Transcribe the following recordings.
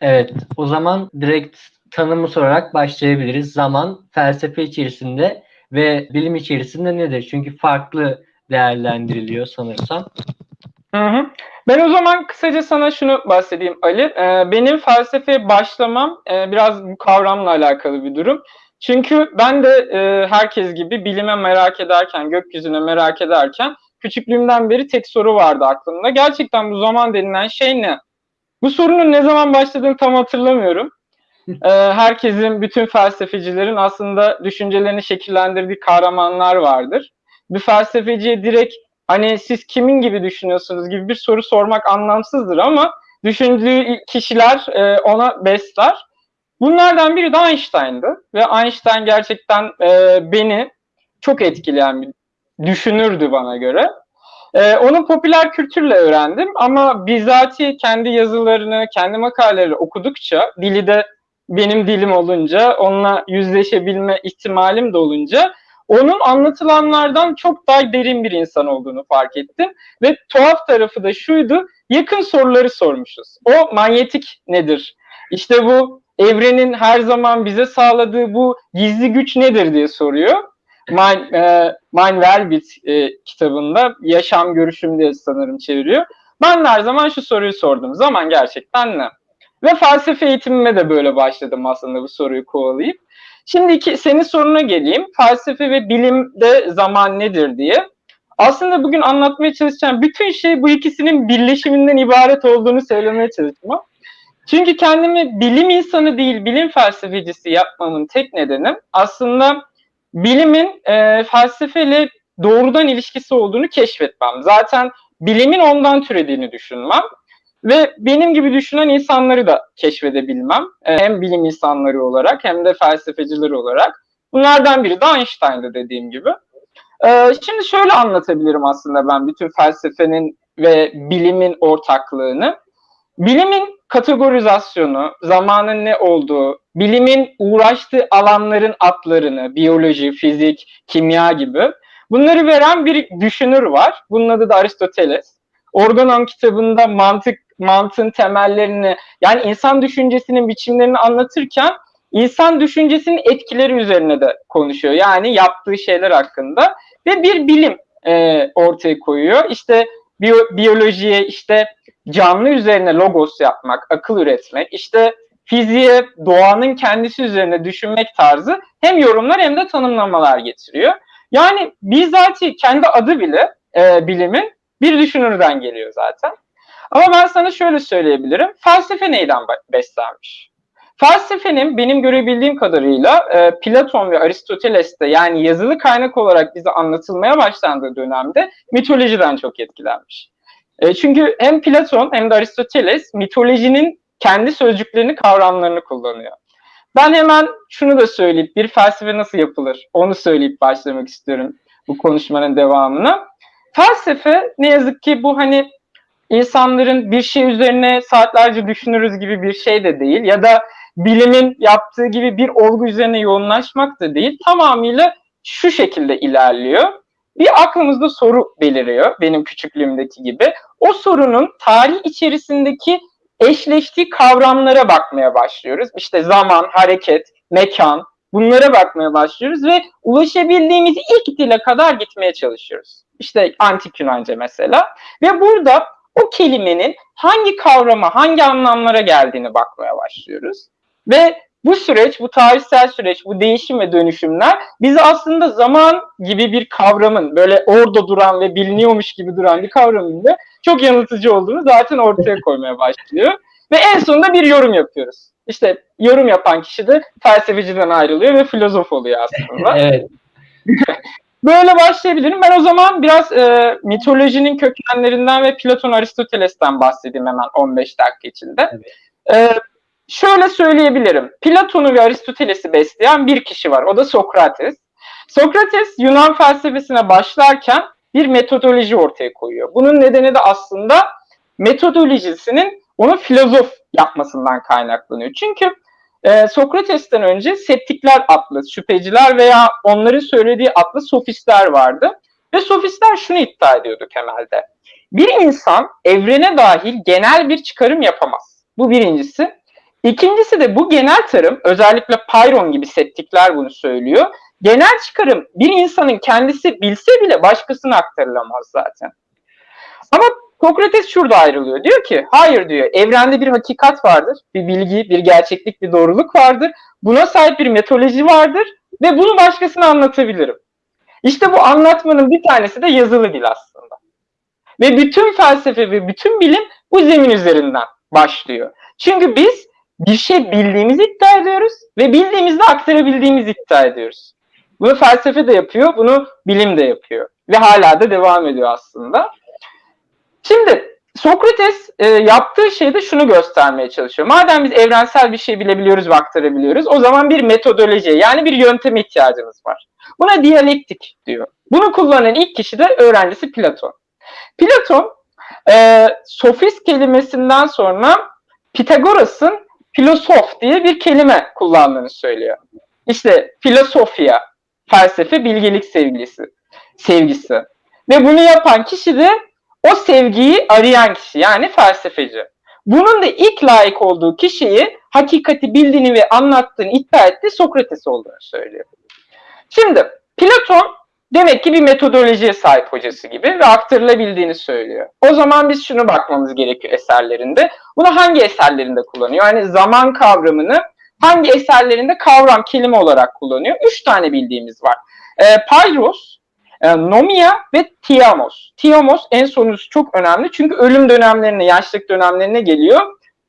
Evet, o zaman direkt tanımı sorarak başlayabiliriz. Zaman felsefe içerisinde ve bilim içerisinde nedir? Çünkü farklı değerlendiriliyor sanırsam. Hı hı. Ben o zaman kısaca sana şunu bahsedeyim Ali. Ee, benim felsefeye başlamam e, biraz bu kavramla alakalı bir durum. Çünkü ben de e, herkes gibi bilime merak ederken, gökyüzüne merak ederken küçüklüğümden beri tek soru vardı aklımda. Gerçekten bu zaman denilen şey ne? Bu sorunun ne zaman başladığını tam hatırlamıyorum. Ee, herkesin, bütün felsefecilerin aslında düşüncelerini şekillendirdiği kahramanlar vardır. Bir felsefeciye direkt hani siz kimin gibi düşünüyorsunuz gibi bir soru sormak anlamsızdır ama düşündüğü kişiler e, ona besler. Bunlardan biri de Einstein'dı ve Einstein gerçekten e, beni çok etkileyen bir düşünürdü bana göre. E, onu popüler kültürle öğrendim ama bizatihi kendi yazılarını, kendi makaleleri okudukça, dili de benim dilim olunca, onunla yüzleşebilme ihtimalim de olunca onun anlatılanlardan çok daha derin bir insan olduğunu fark ettim. Ve tuhaf tarafı da şuydu, yakın soruları sormuşuz. O manyetik nedir? İşte bu evrenin her zaman bize sağladığı bu gizli güç nedir diye soruyor. Mein, e, Mein e, kitabında yaşam görüşüm diye sanırım çeviriyor. Ben her zaman şu soruyu sordum. Zaman gerçekten ne? Ve felsefe eğitimime de böyle başladım aslında bu soruyu kovalayıp. Şimdi iki, senin soruna geleyim. Felsefe ve bilimde zaman nedir diye. Aslında bugün anlatmaya çalışacağım bütün şey bu ikisinin birleşiminden ibaret olduğunu söylemeye çalışacağım. Çünkü kendimi bilim insanı değil, bilim felsefecisi yapmamın tek nedeni aslında bilimin e, felsefeyle doğrudan ilişkisi olduğunu keşfetmem. Zaten bilimin ondan türediğini düşünmem. Ve benim gibi düşünen insanları da keşfedebilmem. E, hem bilim insanları olarak hem de felsefeciler olarak. Bunlardan biri de Einstein'dı dediğim gibi. E, şimdi şöyle anlatabilirim aslında ben bütün felsefenin ve bilimin ortaklığını. Bilimin kategorizasyonu, zamanın ne olduğu, bilimin uğraştığı alanların adlarını, biyoloji, fizik, kimya gibi bunları veren bir düşünür var. Bunun adı da Aristoteles. Organon kitabında mantık mantığın temellerini yani insan düşüncesinin biçimlerini anlatırken insan düşüncesinin etkileri üzerine de konuşuyor. Yani yaptığı şeyler hakkında ve bir bilim e, ortaya koyuyor. İşte biyo, biyolojiye işte canlı üzerine logos yapmak, akıl üretmek, işte fiziğe doğanın kendisi üzerine düşünmek tarzı hem yorumlar hem de tanımlamalar getiriyor. Yani bizatihi kendi adı bile e, bilimin bir düşünürden geliyor zaten. Ama ben sana şöyle söyleyebilirim. Felsefe neyden beslenmiş? Felsefenin benim görebildiğim kadarıyla e, Platon ve Aristoteles'te yani yazılı kaynak olarak bize anlatılmaya başlandığı dönemde mitolojiden çok etkilenmiş. E, çünkü hem Platon hem de Aristoteles mitolojinin kendi sözcüklerini, kavramlarını kullanıyor. Ben hemen şunu da söyleyip bir felsefe nasıl yapılır onu söyleyip başlamak istiyorum bu konuşmanın devamına. Felsefe ne yazık ki bu hani insanların bir şey üzerine saatlerce düşünürüz gibi bir şey de değil ya da bilimin yaptığı gibi bir olgu üzerine yoğunlaşmak da değil. Tamamıyla şu şekilde ilerliyor. Bir aklımızda soru beliriyor benim küçüklüğümdeki gibi. O sorunun tarih içerisindeki eşleştiği kavramlara bakmaya başlıyoruz. İşte zaman, hareket, mekan bunlara bakmaya başlıyoruz ve ulaşabildiğimiz ilk dile kadar gitmeye çalışıyoruz. İşte antik Yunanca mesela. Ve burada o kelimenin hangi kavrama, hangi anlamlara geldiğini bakmaya başlıyoruz. Ve bu süreç, bu tarihsel süreç, bu değişim ve dönüşümler bizi aslında zaman gibi bir kavramın böyle orada duran ve biliniyormuş gibi duran bir kavramın da çok yanıltıcı olduğunu zaten ortaya koymaya başlıyor. Ve en sonunda bir yorum yapıyoruz. İşte yorum yapan kişi de felsefeciden ayrılıyor ve filozof oluyor aslında. evet. Böyle başlayabilirim. Ben o zaman biraz e, mitolojinin kökenlerinden ve Platon Aristoteles'ten bahsedeyim hemen 15 dakika içinde. Evet. E, şöyle söyleyebilirim. Platon'u ve Aristoteles'i besleyen bir kişi var. O da Sokrates. Sokrates Yunan felsefesine başlarken bir metodoloji ortaya koyuyor. Bunun nedeni de aslında metodolojisinin onu filozof yapmasından kaynaklanıyor. Çünkü e, Sokrates'ten önce septikler adlı şüpheciler veya onların söylediği adlı sofistler vardı. Ve sofistler şunu iddia ediyordu temelde. Bir insan evrene dahil genel bir çıkarım yapamaz. Bu birincisi. İkincisi de bu genel tarım, özellikle Payron gibi settikler bunu söylüyor. Genel çıkarım bir insanın kendisi bilse bile başkasına aktarılamaz zaten. Ama Sokrates şurada ayrılıyor. Diyor ki hayır diyor evrende bir hakikat vardır. Bir bilgi, bir gerçeklik, bir doğruluk vardır. Buna sahip bir metodoloji vardır ve bunu başkasına anlatabilirim. İşte bu anlatmanın bir tanesi de yazılı dil aslında. Ve bütün felsefe ve bütün bilim bu zemin üzerinden başlıyor. Çünkü biz bir şey bildiğimizi iddia ediyoruz ve bildiğimizde aktarabildiğimizi iddia ediyoruz. Bunu felsefe de yapıyor, bunu bilim de yapıyor. Ve hala da devam ediyor aslında. Şimdi Sokrates e, yaptığı şeyde şunu göstermeye çalışıyor. Madem biz evrensel bir şey bilebiliyoruz ve aktarabiliyoruz, o zaman bir metodoloji yani bir yönteme ihtiyacımız var. Buna diyalektik diyor. Bunu kullanan ilk kişi de öğrencisi Platon. Platon e, sofist kelimesinden sonra Pitagoras'ın filosof diye bir kelime kullandığını söylüyor. İşte filosofya, felsefe, bilgelik sevgisi, sevgisi. Ve bunu yapan kişi de o sevgiyi arayan kişi yani felsefeci. Bunun da ilk layık olduğu kişiyi hakikati bildiğini ve anlattığını iddia etti Sokrates olduğunu söylüyor. Şimdi Platon demek ki bir metodolojiye sahip hocası gibi ve aktarılabildiğini söylüyor. O zaman biz şunu bakmamız gerekiyor eserlerinde. Bunu hangi eserlerinde kullanıyor? Yani zaman kavramını hangi eserlerinde kavram kelime olarak kullanıyor? Üç tane bildiğimiz var. E, Pyrrhus, e, Nomia ve Tiamos. Tiamos en sonuncusu çok önemli çünkü ölüm dönemlerine, yaşlık dönemlerine geliyor.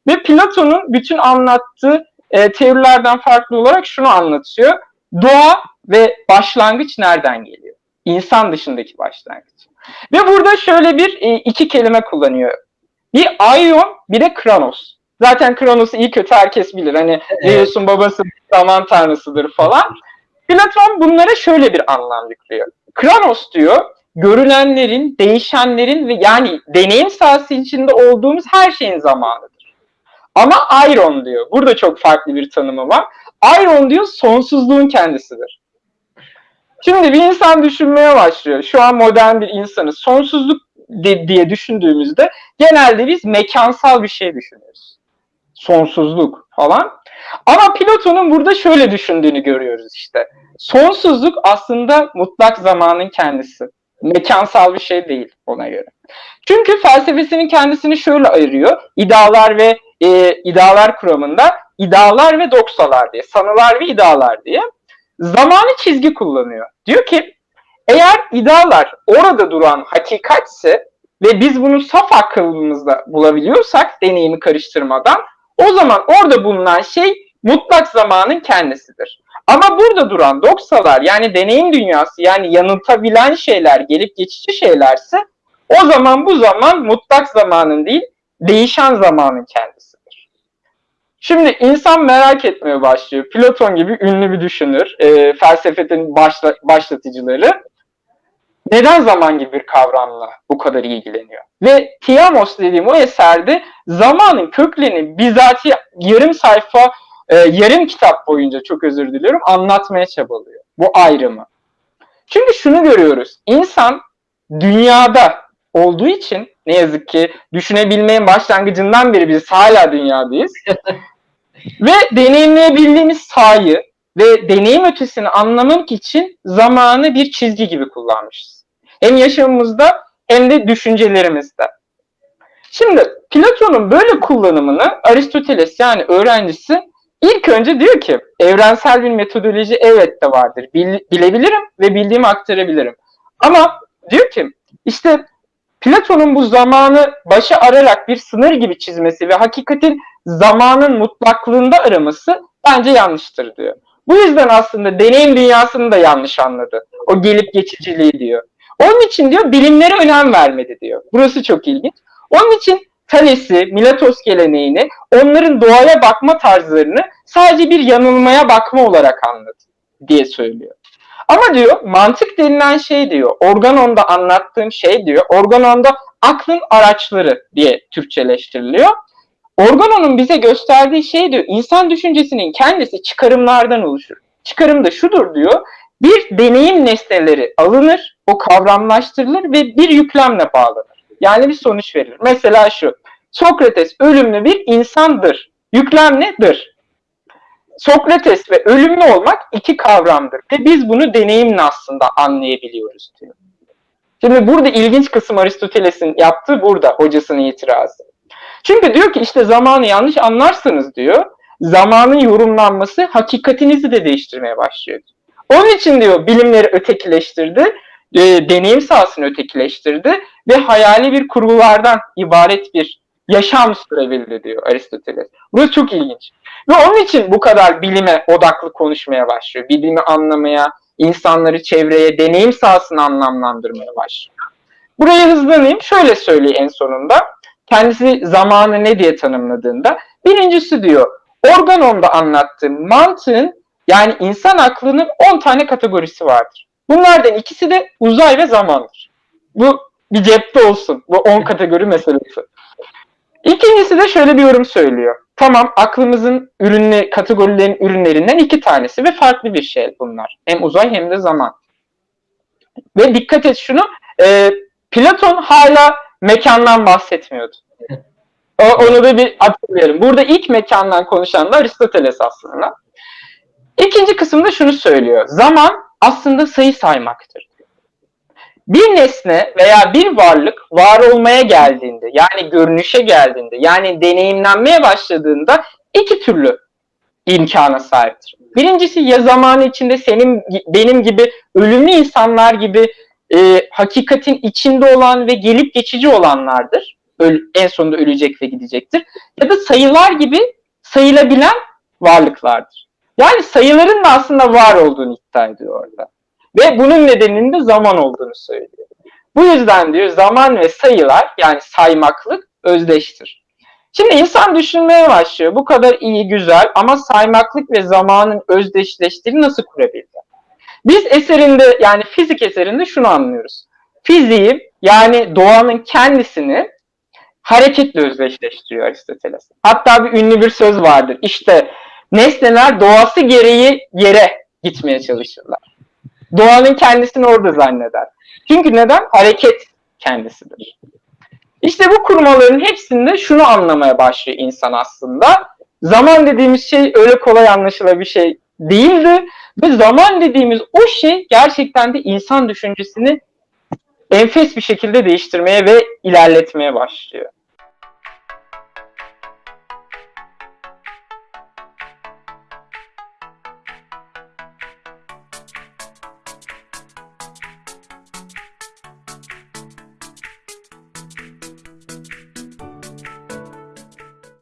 Ve Platon'un bütün anlattığı e, teorilerden farklı olarak şunu anlatıyor. Doğa ve başlangıç nereden geliyor? İnsan dışındaki başlangıç. Ve burada şöyle bir e, iki kelime kullanıyor. Bir Aion, bir de Kranos. Zaten Kronos'u iyi kötü herkes bilir. Hani. Zeus'un babası zaman tanrısıdır falan. Platon bunlara şöyle bir anlam yüklüyor. Kranos diyor, görünenlerin, değişenlerin ve yani deneyim sahası içinde olduğumuz her şeyin zamanıdır. Ama Iron diyor, burada çok farklı bir tanımı var. Iron diyor, sonsuzluğun kendisidir. Şimdi bir insan düşünmeye başlıyor. Şu an modern bir insanı sonsuzluk diye düşündüğümüzde genelde biz mekansal bir şey düşünüyoruz. Sonsuzluk falan. Ama Platon'un burada şöyle düşündüğünü görüyoruz işte. Sonsuzluk aslında mutlak zamanın kendisi. Mekansal bir şey değil ona göre. Çünkü felsefesinin kendisini şöyle ayırıyor. İdealar ve e, idealar kuramında idealar ve doksalar diye, sanılar ve idealar diye zamanı çizgi kullanıyor. Diyor ki eğer idealar orada duran hakikatse ve biz bunu saf akıllımızda bulabiliyorsak deneyimi karıştırmadan o zaman orada bulunan şey mutlak zamanın kendisidir. Ama burada duran doksalar yani deneyim dünyası yani yanıltabilen şeyler, gelip geçici şeylerse o zaman bu zaman mutlak zamanın değil, değişen zamanın kendisidir. Şimdi insan merak etmeye başlıyor. Platon gibi ünlü bir düşünür, e, felsefenin başla, başlatıcıları neden zaman gibi bir kavramla bu kadar ilgileniyor? Ve Tiamos dediğim o eserde zamanın köklerini bizatihi yarım sayfa, e, yarım kitap boyunca çok özür diliyorum anlatmaya çabalıyor. Bu ayrımı. Çünkü şunu görüyoruz. İnsan dünyada olduğu için ne yazık ki düşünebilmenin başlangıcından beri biz hala dünyadayız. ve deneyimleyebildiğimiz sahayı ve deneyim ötesini anlamak için zamanı bir çizgi gibi kullanmışız. Hem yaşamımızda hem de düşüncelerimizde. Şimdi Platon'un böyle kullanımını Aristoteles yani öğrencisi ilk önce diyor ki evrensel bir metodoloji evet de vardır. Bil- bilebilirim ve bildiğimi aktarabilirim. Ama diyor ki işte Platon'un bu zamanı başa ararak bir sınır gibi çizmesi ve hakikatin zamanın mutlaklığında araması bence yanlıştır diyor. Bu yüzden aslında deneyim dünyasını da yanlış anladı. O gelip geçiciliği diyor. Onun için diyor bilimlere önem vermedi diyor. Burası çok ilginç. Onun için Thales'i, Miletos geleneğini, onların doğaya bakma tarzlarını sadece bir yanılmaya bakma olarak anladı diye söylüyor. Ama diyor mantık denilen şey diyor, Organon'da anlattığım şey diyor, Organon'da aklın araçları diye Türkçeleştiriliyor. Organon'un bize gösterdiği şey diyor, insan düşüncesinin kendisi çıkarımlardan oluşur. Çıkarım da şudur diyor, bir deneyim nesneleri alınır, o kavramlaştırılır ve bir yüklemle bağlanır. Yani bir sonuç verir. Mesela şu, Sokrates ölümlü bir insandır Yüklem nedir? Sokrates ve ölümlü olmak iki kavramdır ve biz bunu deneyimle aslında anlayabiliyoruz diyor. Şimdi burada ilginç kısım Aristoteles'in yaptığı burada hocasının itirazı. Çünkü diyor ki işte zamanı yanlış anlarsınız diyor. Zamanın yorumlanması hakikatinizi de değiştirmeye başlıyor. Onun için diyor bilimleri ötekileştirdi, e, deneyim sahasını ötekileştirdi ve hayali bir kurgulardan ibaret bir yaşam sürebildi diyor Aristoteles. Burası çok ilginç. Ve onun için bu kadar bilime odaklı konuşmaya başlıyor. Bilimi anlamaya, insanları çevreye, deneyim sahasını anlamlandırmaya başlıyor. Buraya hızlanayım. Şöyle söyleyeyim en sonunda. Kendisi zamanı ne diye tanımladığında. Birincisi diyor, organomda anlattığım mantığın yani insan aklının 10 tane kategorisi vardır. Bunlardan ikisi de uzay ve zamandır. Bu bir cepte olsun. Bu 10 kategori meselesi. İkincisi de şöyle bir yorum söylüyor. Tamam aklımızın ürünle, kategorilerin ürünlerinden iki tanesi ve farklı bir şey bunlar. Hem uzay hem de zaman. Ve dikkat et şunu, e, Platon hala mekandan bahsetmiyordu. O, onu da bir hatırlayalım. Burada ilk mekandan konuşan da Aristoteles aslında. İkinci kısımda şunu söylüyor. Zaman aslında sayı saymaktır. Bir nesne veya bir varlık var olmaya geldiğinde, yani görünüşe geldiğinde, yani deneyimlenmeye başladığında iki türlü imkana sahiptir. Birincisi ya zamanı içinde senin benim gibi ölümlü insanlar gibi e, hakikatin içinde olan ve gelip geçici olanlardır. Öl, en sonunda ölecek ve gidecektir. Ya da sayılar gibi sayılabilen varlıklardır. Yani sayıların da aslında var olduğunu iddia ediyor orada. Ve bunun nedeninin de zaman olduğunu söylüyor. Bu yüzden diyor zaman ve sayılar yani saymaklık özdeştir. Şimdi insan düşünmeye başlıyor. Bu kadar iyi, güzel ama saymaklık ve zamanın özdeşleştiğini nasıl kurabildi? Biz eserinde yani fizik eserinde şunu anlıyoruz. Fiziği yani doğanın kendisini hareketle özdeşleştiriyor Aristoteles. Hatta bir ünlü bir söz vardır. İşte nesneler doğası gereği yere gitmeye çalışırlar. Doğanın kendisini orada zanneder. Çünkü neden? Hareket kendisidir. İşte bu kurmaların hepsinde şunu anlamaya başlıyor insan aslında. Zaman dediğimiz şey öyle kolay anlaşılır bir şey değildi. Ve zaman dediğimiz o şey gerçekten de insan düşüncesini enfes bir şekilde değiştirmeye ve ilerletmeye başlıyor.